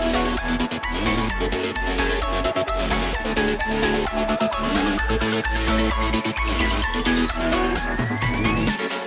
We'll be right back.